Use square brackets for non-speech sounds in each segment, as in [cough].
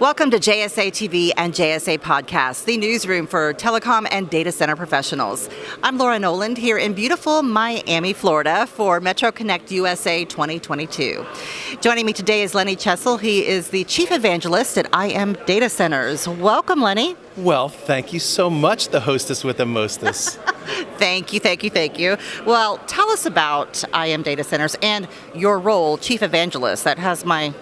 Welcome to JSA TV and JSA Podcast, the newsroom for telecom and data center professionals. I'm Laura Noland here in beautiful Miami, Florida for Metro Connect USA 2022. Joining me today is Lenny Chessel. He is the Chief Evangelist at IM Data Centers. Welcome, Lenny. Well, thank you so much, the hostess with the mostess. [laughs] [laughs] thank you, thank you, thank you. Well, tell us about IM Data Centers and your role, Chief Evangelist. That has my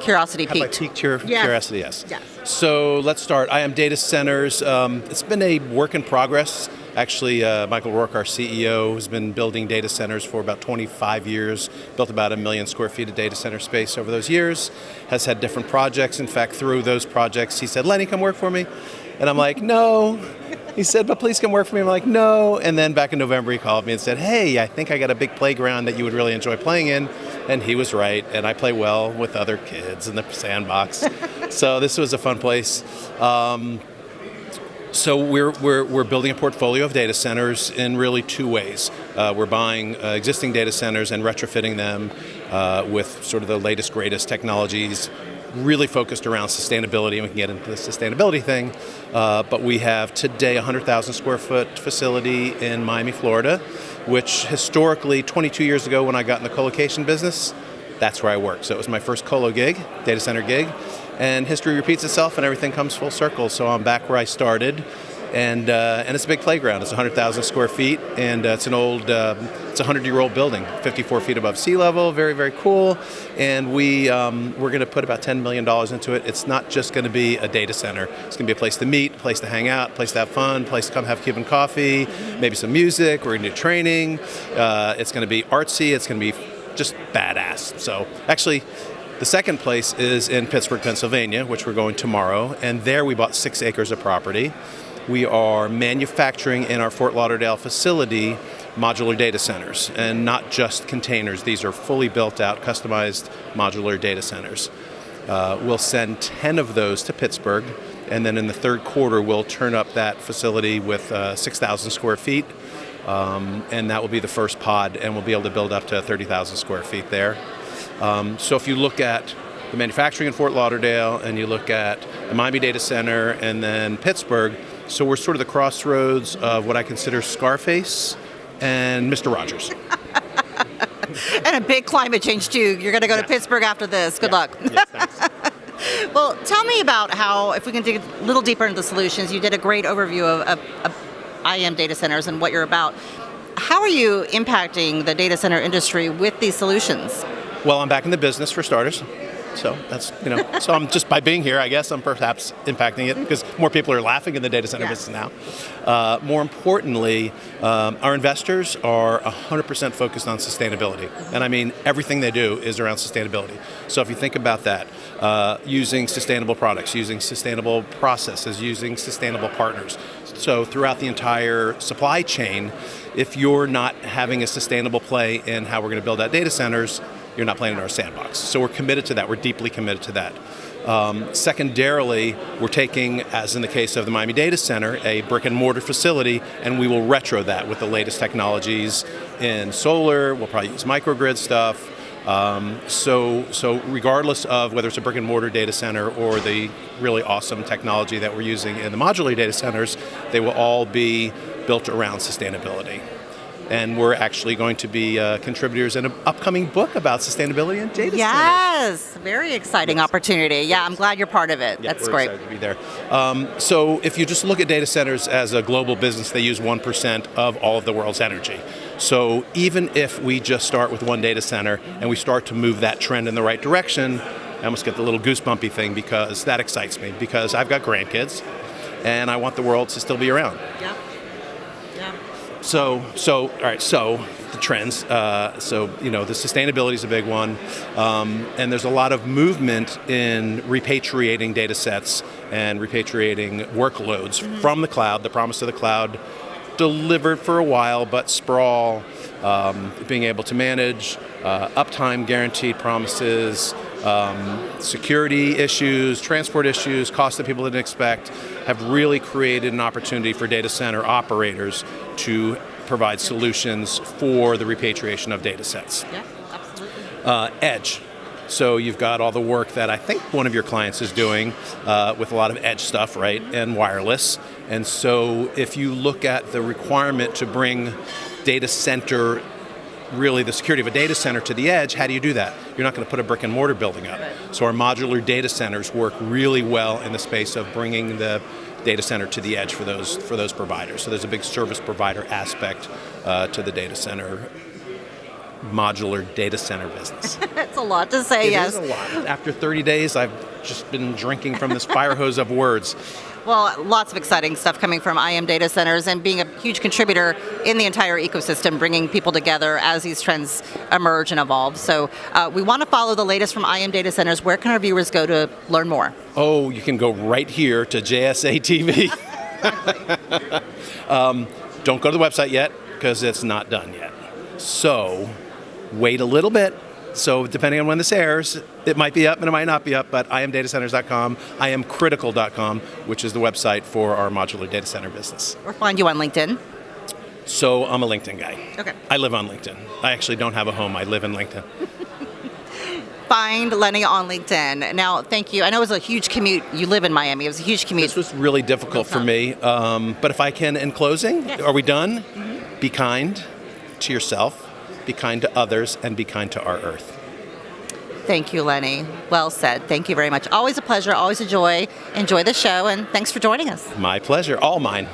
curiosity. Have I piqued your yes. curiosity? Yes. yes. So let's start. IM Data Centers. Um, it's been a work in progress. Actually, uh, Michael Rourke, our CEO, has been building data centers for about 25 years, built about a million square feet of data center space over those years, has had different projects. In fact, through those projects, he said, Lenny, come work for me. And I'm like, no. He said, but please come work for me. I'm like, no. And then back in November, he called me and said, hey, I think I got a big playground that you would really enjoy playing in. And he was right. And I play well with other kids in the sandbox. [laughs] so this was a fun place. Um, so we're, we're, we're building a portfolio of data centers in really two ways. Uh, we're buying uh, existing data centers and retrofitting them uh, with sort of the latest, greatest technologies, really focused around sustainability, and we can get into the sustainability thing. Uh, but we have today a 100,000 square foot facility in Miami, Florida, which historically, 22 years ago when I got in the colocation business, that's where I worked. So it was my first colo gig, data center gig and history repeats itself and everything comes full circle. So I'm back where I started, and uh, and it's a big playground. It's 100,000 square feet, and uh, it's an old, uh, it's a 100-year-old building, 54 feet above sea level. Very very cool, and we um, we're going to put about 10 million dollars into it. It's not just going to be a data center. It's going to be a place to meet, a place to hang out, place to have fun, place to come have Cuban coffee, maybe some music. We're going to do training. Uh, it's going to be artsy. It's going to be just badass. So actually, the second place is in Pittsburgh, Pennsylvania, which we're going tomorrow, and there we bought six acres of property. We are manufacturing in our Fort Lauderdale facility modular data centers, and not just containers. These are fully built out, customized modular data centers. Uh, we'll send 10 of those to Pittsburgh, and then in the third quarter, we'll turn up that facility with uh, 6,000 square feet. Um, and that will be the first pod, and we'll be able to build up to 30,000 square feet there. Um, so if you look at the manufacturing in Fort Lauderdale and you look at the Miami Data Center and then Pittsburgh, so we're sort of the crossroads of what I consider Scarface and Mr. Rogers. [laughs] and a big climate change too. You're going to go yeah. to Pittsburgh after this. Good yeah. luck. Yes, [laughs] well, tell me about how, if we can dig a little deeper into the solutions, you did a great overview of, of, of IM data centers and what you're about. How are you impacting the data center industry with these solutions? Well, I'm back in the business for starters. So that's, you know, so I'm just by being here, I guess I'm perhaps impacting it because more people are laughing in the data center business now. Uh, more importantly, um, our investors are 100% focused on sustainability. And I mean, everything they do is around sustainability. So if you think about that, uh, using sustainable products, using sustainable processes, using sustainable partners. So throughout the entire supply chain, if you're not having a sustainable play in how we're going to build out data centers, you're not playing in our sandbox. So we're committed to that. We're deeply committed to that. Um, secondarily, we're taking, as in the case of the Miami Data Center, a brick and mortar facility, and we will retro that with the latest technologies in solar. We'll probably use microgrid stuff. Um, so, so regardless of whether it's a brick and mortar data center or the really awesome technology that we're using in the modular data centers, they will all be built around sustainability and we're actually going to be uh, contributors in an upcoming book about sustainability and data centers. yes, centers. very exciting yes. opportunity. Yeah, I'm glad you're part of it. Yeah, That's we're great. Excited to be there. Um, so if you just look at data centers as a global business, they use 1% of all of the world's energy. So even if we just start with one data center and we start to move that trend in the right direction, I almost get the little goosebumpy thing because that excites me because I've got grandkids and I want the world to still be around. Yeah. So, so all right. So the trends. Uh, so you know, the sustainability is a big one, um, and there's a lot of movement in repatriating data sets and repatriating workloads mm-hmm. from the cloud. The promise of the cloud delivered for a while, but sprawl, um, being able to manage, uh, uptime guaranteed promises, um, security issues, transport issues, costs that people didn't expect, have really created an opportunity for data center operators to provide solutions for the repatriation of data sets. Yeah, absolutely. Uh, edge. So you've got all the work that I think one of your clients is doing uh, with a lot of edge stuff, right, and wireless. And so if you look at the requirement to bring data center really the security of a data center to the edge, how do you do that? You're not going to put a brick and mortar building up. So our modular data centers work really well in the space of bringing the data center to the edge for those for those providers. So there's a big service provider aspect uh, to the data center modular data center business. [laughs] That's a lot to say, It yes. is a lot. After 30 days, I've just been drinking from this fire [laughs] hose of words. Well, lots of exciting stuff coming from IM Data Centers and being a huge contributor in the entire ecosystem, bringing people together as these trends emerge and evolve. So uh, we want to follow the latest from IM Data Centers. Where can our viewers go to learn more? Oh, you can go right here to JSA TV. [laughs] [laughs] um, don't go to the website yet because it's not done yet. So wait a little bit. So depending on when this airs, it might be up and it might not be up, but imdatacenters.com, imcritical.com, which is the website for our modular data center business. Or find you on LinkedIn. So I'm a LinkedIn guy. Okay. I live on LinkedIn. I actually don't have a home. I live in LinkedIn. [laughs] Find Lenny on LinkedIn. Now, thank you. I know it was a huge commute. You live in Miami. It was a huge commute. This was really difficult for me. Um, but if I can, in closing, Yes. are we done? Be kind to yourself, be kind to others, and be kind to our earth. Thank you, Lenny. Well said. Thank you very much. Always a pleasure, always a joy. Enjoy the show, and thanks for joining us. My pleasure. All mine.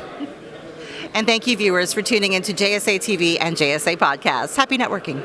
And thank you, viewers, for tuning into JSA TV and JSA Podcasts. Happy networking.